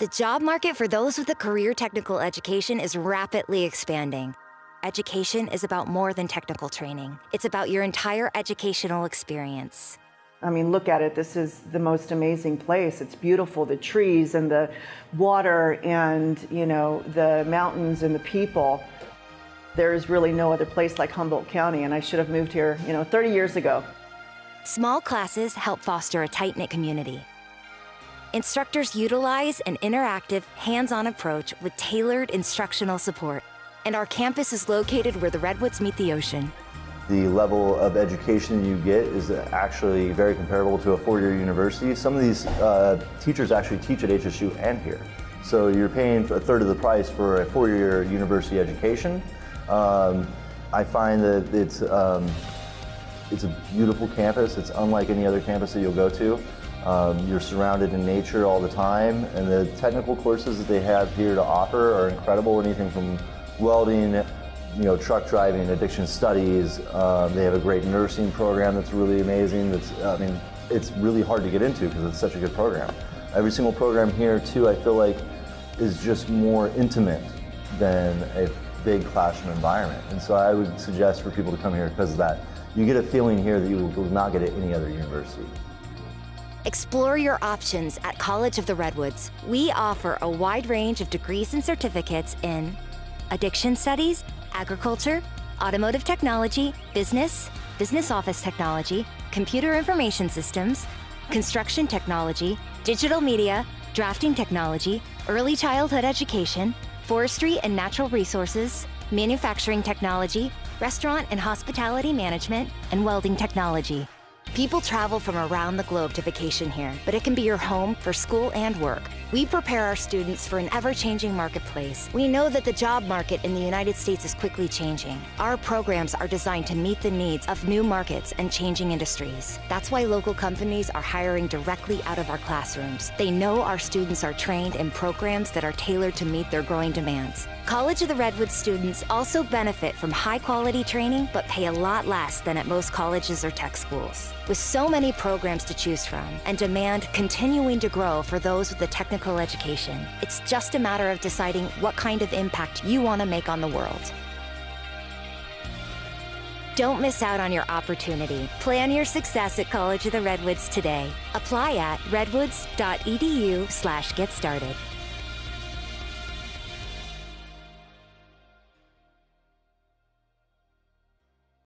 The job market for those with a career technical education is rapidly expanding. Education is about more than technical training. It's about your entire educational experience. I mean, look at it. This is the most amazing place. It's beautiful, the trees and the water and, you know, the mountains and the people. There is really no other place like Humboldt County, and I should have moved here, you know, 30 years ago. Small classes help foster a tight-knit community. Instructors utilize an interactive, hands-on approach with tailored instructional support. And our campus is located where the redwoods meet the ocean. The level of education you get is actually very comparable to a four-year university. Some of these uh, teachers actually teach at HSU and here. So you're paying a third of the price for a four-year university education. Um, I find that it's, um, it's a beautiful campus. It's unlike any other campus that you'll go to. Um, you're surrounded in nature all the time, and the technical courses that they have here to offer are incredible. Anything from welding, you know, truck driving, addiction studies. Um, they have a great nursing program that's really amazing. That's, I mean, it's really hard to get into because it's such a good program. Every single program here, too, I feel like is just more intimate than a big classroom environment. And so I would suggest for people to come here because of that. You get a feeling here that you will not get at any other university. Explore your options at College of the Redwoods. We offer a wide range of degrees and certificates in addiction studies, agriculture, automotive technology, business, business office technology, computer information systems, construction technology, digital media, drafting technology, early childhood education, forestry and natural resources, manufacturing technology, restaurant and hospitality management, and welding technology. People travel from around the globe to vacation here, but it can be your home for school and work. We prepare our students for an ever-changing marketplace. We know that the job market in the United States is quickly changing. Our programs are designed to meet the needs of new markets and changing industries. That's why local companies are hiring directly out of our classrooms. They know our students are trained in programs that are tailored to meet their growing demands. College of the Redwoods students also benefit from high-quality training, but pay a lot less than at most colleges or tech schools. With so many programs to choose from and demand continuing to grow for those with a technical education, it's just a matter of deciding what kind of impact you want to make on the world. Don't miss out on your opportunity. Plan your success at College of the Redwoods today. Apply at redwoods.edu slash get started.